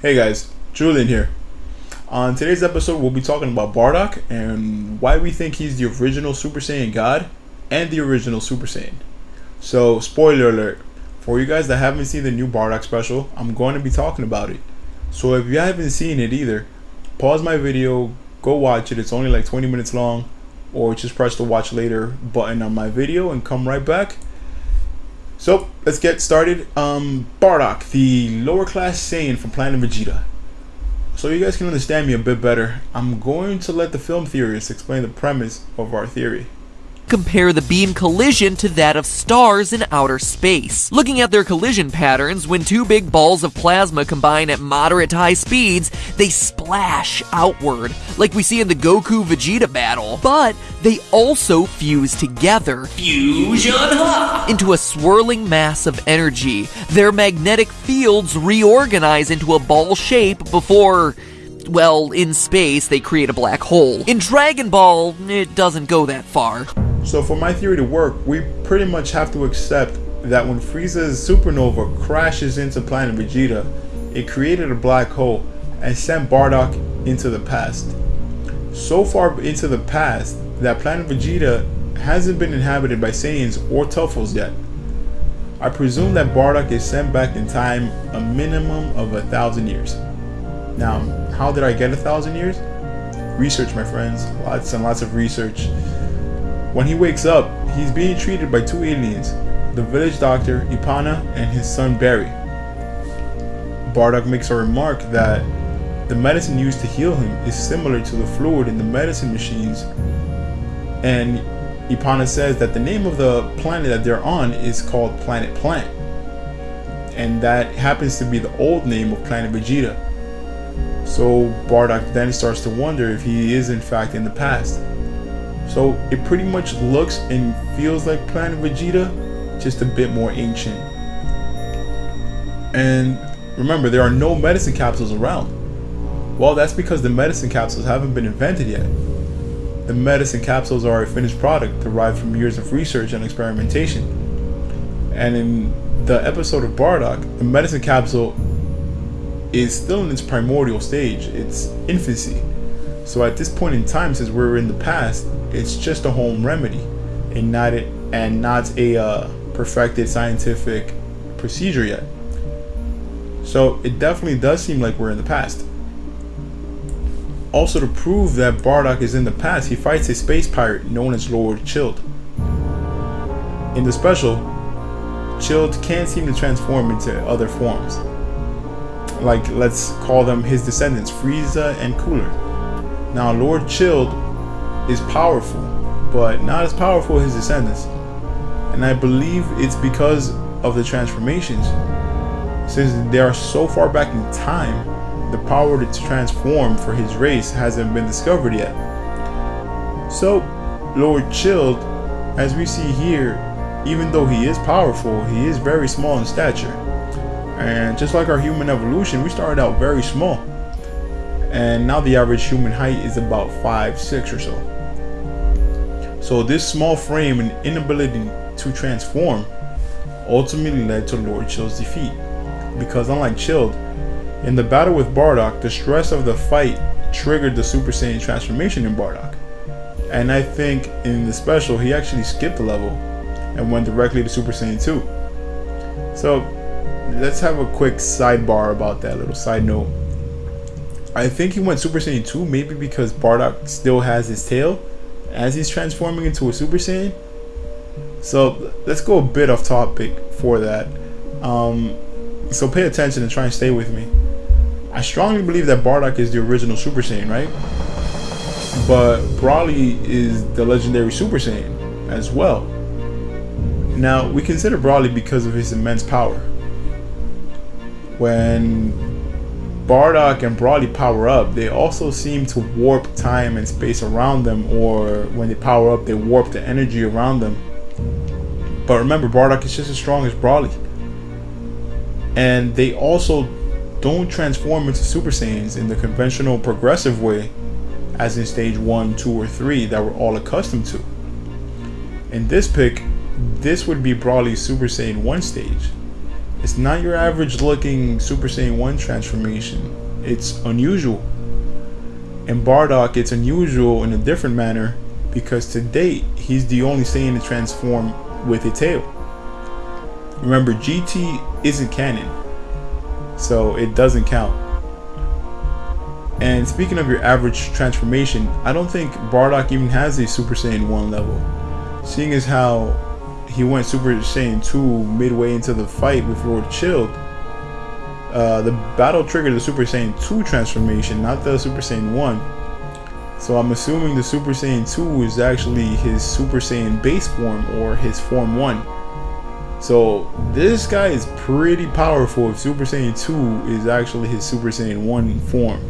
Hey guys, Julian here. On today's episode, we'll be talking about Bardock and why we think he's the original Super Saiyan God and the original Super Saiyan. So, spoiler alert for you guys that haven't seen the new Bardock special, I'm going to be talking about it. So, if you haven't seen it either, pause my video, go watch it. It's only like 20 minutes long, or just press the watch later button on my video and come right back so let's get started. Um, Bardock, the lower class Saiyan from Planet Vegeta. So you guys can understand me a bit better, I'm going to let the film theorists explain the premise of our theory compare the beam collision to that of stars in outer space. Looking at their collision patterns, when two big balls of plasma combine at moderate to high speeds, they splash outward, like we see in the Goku Vegeta battle. But they also fuse together Fusion into a swirling mass of energy. Their magnetic fields reorganize into a ball shape before well, in space, they create a black hole. In Dragon Ball, it doesn't go that far. So for my theory to work, we pretty much have to accept that when Frieza's supernova crashes into planet Vegeta, it created a black hole and sent Bardock into the past. So far into the past that planet Vegeta hasn't been inhabited by Saiyans or Tuffles yet. I presume that Bardock is sent back in time a minimum of a thousand years. Now, how did I get a thousand years? Research, my friends. Lots and lots of research. When he wakes up, he's being treated by two aliens, the village doctor, Ipana, and his son, Berry. Bardock makes a remark that the medicine used to heal him is similar to the fluid in the medicine machines, and Ipana says that the name of the planet that they're on is called Planet Plant, and that happens to be the old name of Planet Vegeta. So Bardock then starts to wonder if he is in fact in the past. So it pretty much looks and feels like Planet Vegeta, just a bit more ancient. And remember, there are no medicine capsules around. Well, that's because the medicine capsules haven't been invented yet. The medicine capsules are a finished product derived from years of research and experimentation. And in the episode of Bardock, the medicine capsule is still in its primordial stage, its infancy. So at this point in time, since we're in the past, it's just a home remedy, and not it and not a uh, perfected scientific procedure yet. So it definitely does seem like we're in the past. Also, to prove that Bardock is in the past, he fights a space pirate known as Lord Chilled. In the special, Chilled can't seem to transform into other forms. Like, let's call them his descendants, Frieza and Cooler. Now, Lord Chilled is powerful, but not as powerful as his descendants. And I believe it's because of the transformations. Since they are so far back in time, the power to transform for his race hasn't been discovered yet. So, Lord Chilled, as we see here, even though he is powerful, he is very small in stature. And just like our human evolution, we started out very small. And now the average human height is about 5, 6 or so. So this small frame and inability to transform ultimately led to Lord Chill's defeat. Because unlike Chilled, in the battle with Bardock, the stress of the fight triggered the Super Saiyan transformation in Bardock. And I think in the special, he actually skipped a level and went directly to Super Saiyan 2. So let's have a quick sidebar about that little side note. I think he went Super Saiyan 2 maybe because Bardock still has his tail as he's transforming into a Super Saiyan. So let's go a bit off topic for that. Um, so pay attention and try and stay with me. I strongly believe that Bardock is the original Super Saiyan, right? But Broly is the legendary Super Saiyan as well. Now, we consider Broly because of his immense power. When Bardock and Broly power up, they also seem to warp time and space around them, or when they power up, they warp the energy around them. But remember, Bardock is just as strong as Broly. And they also don't transform into Super Saiyans in the conventional progressive way, as in stage 1, 2, or 3 that we're all accustomed to. In this pick, this would be Broly's Super Saiyan 1 stage. It's not your average looking Super Saiyan 1 transformation. It's unusual. In Bardock, it's unusual in a different manner because to date, he's the only Saiyan to transform with a tail. Remember, GT isn't canon, so it doesn't count. And speaking of your average transformation, I don't think Bardock even has a Super Saiyan 1 level. Seeing as how he went Super Saiyan 2 midway into the fight with Lord Chilled, uh, the battle triggered the Super Saiyan 2 transformation, not the Super Saiyan 1. So I'm assuming the Super Saiyan 2 is actually his Super Saiyan base form or his Form 1. So this guy is pretty powerful if Super Saiyan 2 is actually his Super Saiyan 1 form.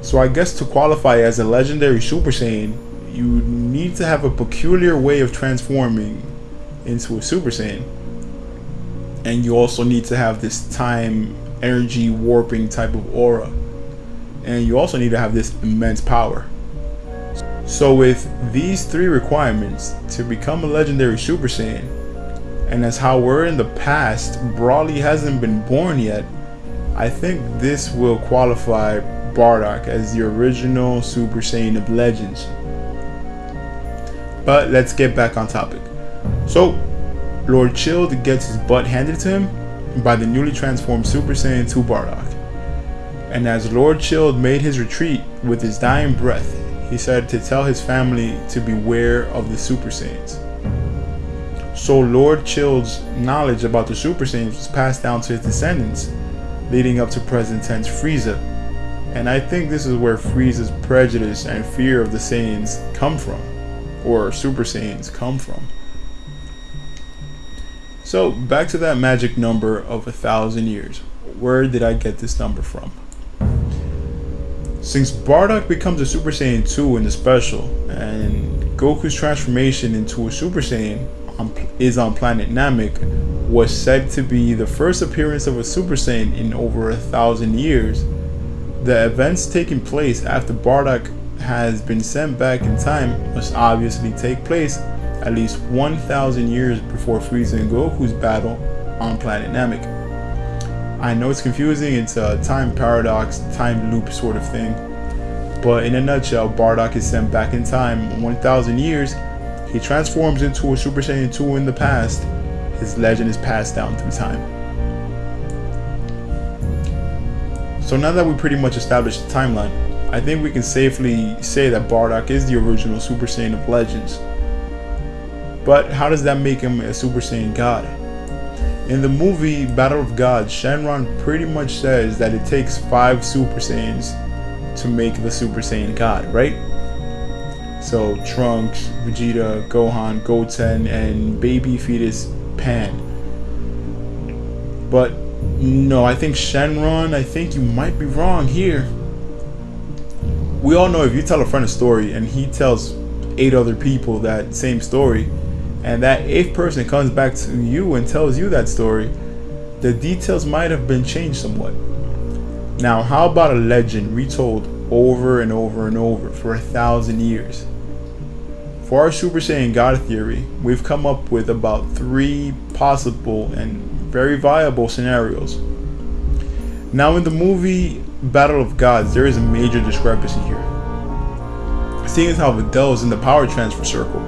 So I guess to qualify as a legendary Super Saiyan, you need to have a peculiar way of transforming into a Super Saiyan. And you also need to have this time energy warping type of aura. And you also need to have this immense power. So with these three requirements to become a legendary Super Saiyan, and as how we're in the past, Broly hasn't been born yet, I think this will qualify Bardock as the original Super Saiyan of Legends. But let's get back on topic. So, Lord Chilled gets his butt handed to him by the newly transformed Super Saiyan 2 Bardock. And as Lord Chilled made his retreat with his dying breath, he said to tell his family to beware of the Super Saiyans. So Lord Chilled's knowledge about the Super Saiyans was passed down to his descendants, leading up to present tense Frieza. And I think this is where Frieza's prejudice and fear of the Saiyans come from or Super Saiyans come from. So back to that magic number of a thousand years. Where did I get this number from? Since Bardock becomes a Super Saiyan 2 in the special, and Goku's transformation into a Super Saiyan on, is on planet Namek, was said to be the first appearance of a Super Saiyan in over a thousand years, the events taking place after Bardock has been sent back in time must obviously take place at least 1,000 years before Frieza and Goku's battle on planet Namek. I know it's confusing, it's a time paradox, time loop sort of thing, but in a nutshell, Bardock is sent back in time 1,000 years, he transforms into a Super Saiyan 2 in the past, his legend is passed down through time. So now that we pretty much established the timeline, I think we can safely say that Bardock is the original Super Saiyan of Legends. But how does that make him a Super Saiyan God? In the movie Battle of Gods, Shenron pretty much says that it takes five Super Saiyans to make the Super Saiyan God, right? So Trunks, Vegeta, Gohan, Goten, and baby fetus Pan. But no, I think Shenron, I think you might be wrong here we all know if you tell a friend a story and he tells eight other people that same story, and that eighth person comes back to you and tells you that story, the details might have been changed somewhat. Now, how about a legend retold over and over and over for a thousand years? For our Super Saiyan God theory, we've come up with about three possible and very viable scenarios. Now, in the movie Battle of Gods, there is a major discrepancy here. Seeing as how Videl is in the power transfer circle,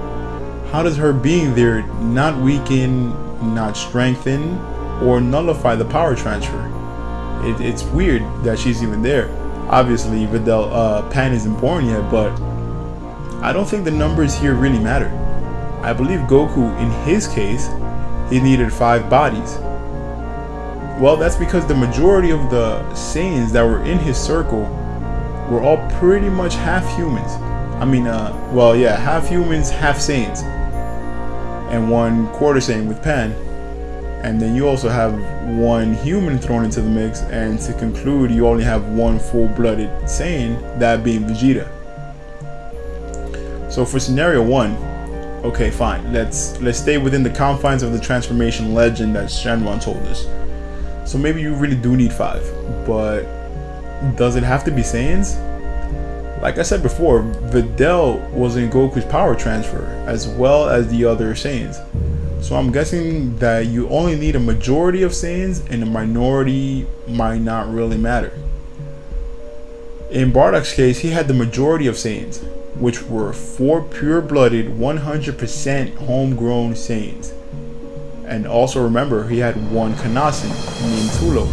how does her being there not weaken, not strengthen, or nullify the power transfer? It, it's weird that she's even there. Obviously, Videl uh, Pan isn't born yet, but I don't think the numbers here really matter. I believe Goku, in his case, he needed five bodies well, that's because the majority of the Saiyans that were in his circle were all pretty much half humans. I mean, uh, well, yeah, half humans, half Saiyans. And one quarter Saiyan with Pan. And then you also have one human thrown into the mix, and to conclude, you only have one full-blooded Saiyan, that being Vegeta. So for scenario one, okay, fine. Let's let's stay within the confines of the transformation legend that Shenron told us. So maybe you really do need five, but does it have to be Saiyans? Like I said before, Videl was in Goku's power transfer as well as the other Saiyans. So I'm guessing that you only need a majority of Saiyans and a minority might not really matter. In Bardock's case, he had the majority of Saiyans, which were four pure-blooded, 100% homegrown Saiyans. And also remember, he had one Kanassan named Tulo,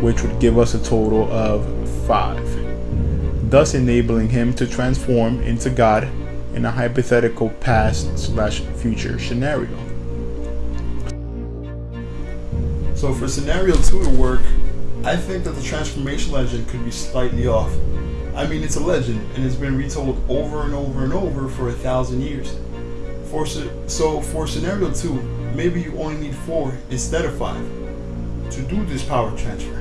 which would give us a total of five, thus enabling him to transform into God in a hypothetical past slash future scenario. So for scenario two to work, I think that the transformation legend could be slightly off. I mean, it's a legend and it's been retold over and over and over for a thousand years. For so for scenario two, maybe you only need four instead of five to do this power transfer.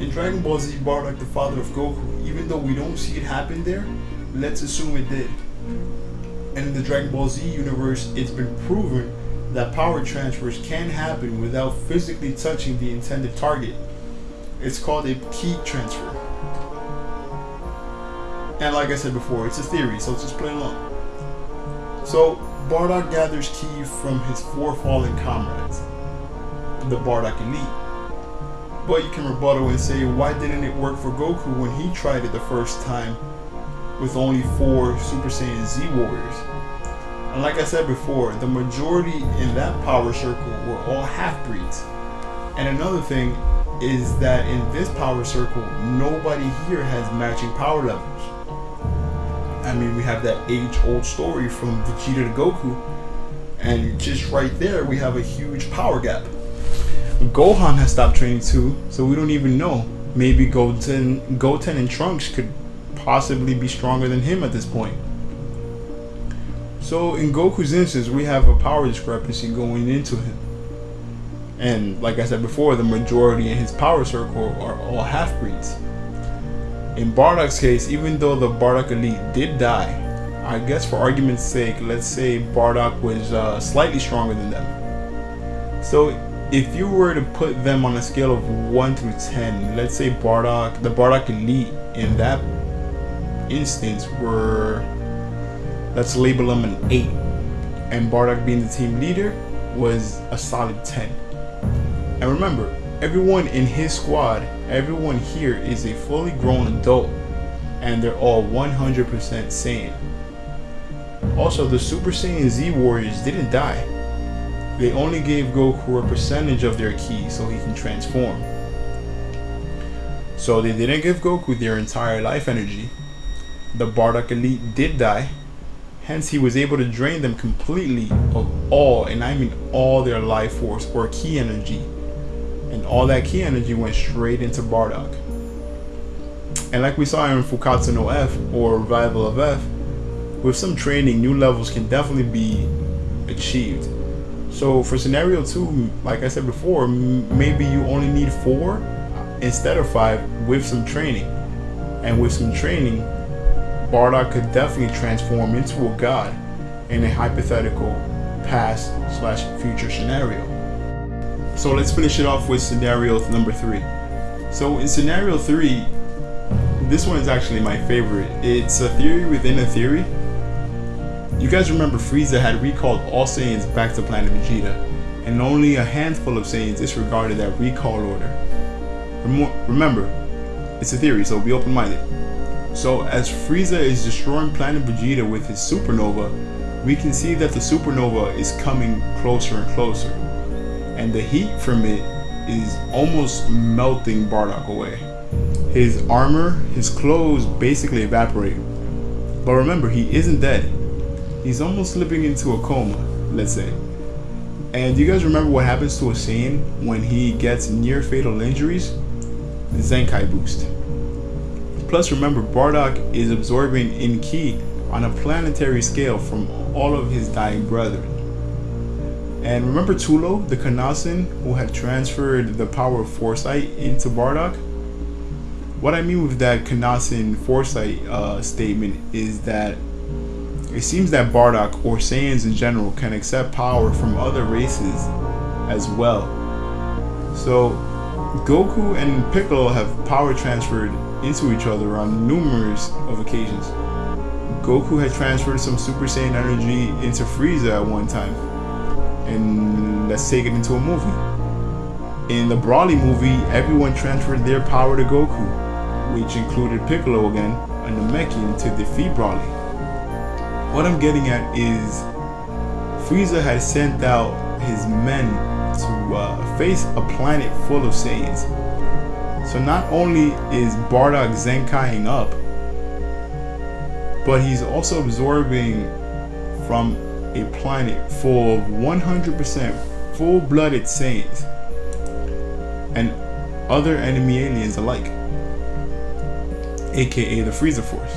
In Dragon Ball Z, Bardock, the father of Goku, even though we don't see it happen there, let's assume it did. And in the Dragon Ball Z universe, it's been proven that power transfers can happen without physically touching the intended target. It's called a ki transfer. And like I said before, it's a theory, so just play along. So, Bardock gathers ki from his four fallen comrades, the Bardock Elite. But you can rebuttal and say, why didn't it work for Goku when he tried it the first time with only four Super Saiyan Z warriors. And like I said before, the majority in that power circle were all half-breeds. And another thing is that in this power circle, nobody here has matching power levels. I mean, we have that age-old story from Vegeta to Goku, and just right there, we have a huge power gap. Gohan has stopped training too, so we don't even know. Maybe Goten, Goten and Trunks could possibly be stronger than him at this point. So in Goku's instance, we have a power discrepancy going into him. And like I said before, the majority in his power circle are all half-breeds. In Bardock's case, even though the Bardock Elite did die, I guess for argument's sake, let's say Bardock was uh, slightly stronger than them. So if you were to put them on a scale of 1 through 10, let's say Bardock, the Bardock Elite in that instance were, let's label them an 8. And Bardock being the team leader was a solid 10. And remember, everyone in his squad, everyone here is a fully grown adult. And they're all 100% Saiyan. Also, the Super Saiyan Z Warriors didn't die. They only gave Goku a percentage of their ki so he can transform. So they didn't give Goku their entire life energy, the Bardock Elite did die. Hence, he was able to drain them completely of all, and I mean all their life force or ki energy. All that ki energy went straight into Bardock. And like we saw in Fukkatsu no F or Revival of F, with some training, new levels can definitely be achieved. So for scenario two, like I said before, maybe you only need four instead of five with some training. And with some training, Bardock could definitely transform into a god in a hypothetical past slash future scenario. So let's finish it off with scenario number three. So in scenario three, this one is actually my favorite. It's a theory within a theory. You guys remember Frieza had recalled all Saiyans back to planet Vegeta, and only a handful of Saiyans disregarded that recall order. Remember, it's a theory, so be open-minded. So as Frieza is destroying planet Vegeta with his supernova, we can see that the supernova is coming closer and closer. And the heat from it is almost melting Bardock away. His armor, his clothes basically evaporate. But remember, he isn't dead. He's almost slipping into a coma, let's say. And you guys remember what happens to a Saiyan when he gets near fatal injuries? The Zenkai boost. Plus remember, Bardock is absorbing in ki on a planetary scale from all of his dying brethren. And remember Tulo, the Kanassan, who had transferred the power of foresight into Bardock? What I mean with that Kanassan foresight uh, statement is that it seems that Bardock, or Saiyans in general, can accept power from other races as well. So, Goku and Piccolo have power transferred into each other on numerous of occasions. Goku had transferred some Super Saiyan energy into Frieza at one time. And let's take it into a movie. In the Broly movie, everyone transferred their power to Goku, which included Piccolo again, a Namekian, to defeat Broly. What I'm getting at is Frieza had sent out his men to uh, face a planet full of Saiyans. So not only is Bardock Zenkaiing up, but he's also absorbing from a planet full of 100% full-blooded Saiyans and other enemy aliens alike, aka the Frieza Force.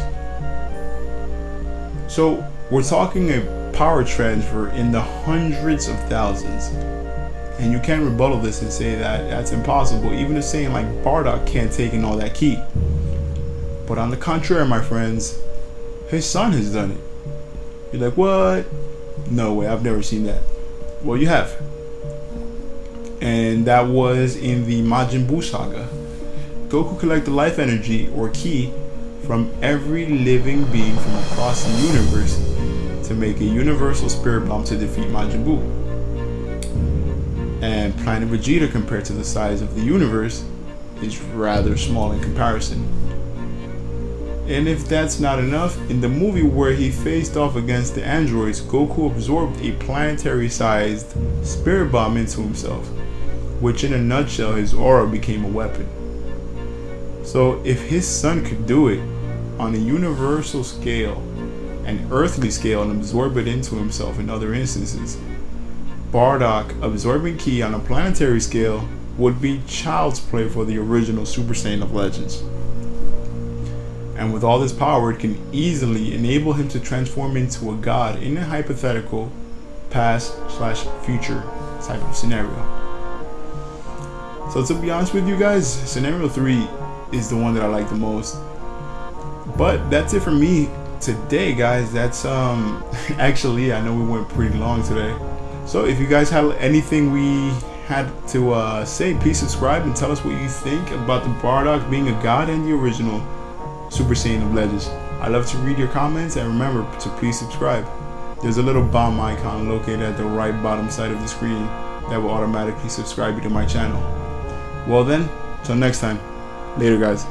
So we're talking a power transfer in the hundreds of thousands. And you can't rebuttal this and say that that's impossible. Even if saying like Bardock can't take in all that ki. But on the contrary, my friends, his son has done it. You're like, what? No way, I've never seen that. Well, you have. And that was in the Majin Buu saga. Goku collected the life energy, or ki, from every living being from across the universe to make a universal spirit bomb to defeat Majin Buu. And Planet Vegeta, compared to the size of the universe, is rather small in comparison. And if that's not enough, in the movie where he faced off against the androids, Goku absorbed a planetary sized spirit bomb into himself, which in a nutshell, his aura became a weapon. So if his son could do it on a universal scale, an earthly scale, and absorb it into himself in other instances, Bardock absorbing Ki on a planetary scale would be child's play for the original Super Saiyan of Legends and with all this power, it can easily enable him to transform into a god in a hypothetical past slash future type of scenario. So to be honest with you guys, scenario three is the one that I like the most. But that's it for me today, guys. That's um actually I know we went pretty long today. So if you guys have anything we had to uh, say, please subscribe and tell us what you think about the Bardock being a god and the original Super Saiyan of Legends. I love to read your comments and remember to please subscribe. There's a little bomb icon located at the right bottom side of the screen that will automatically subscribe you to my channel. Well then, till next time, later guys.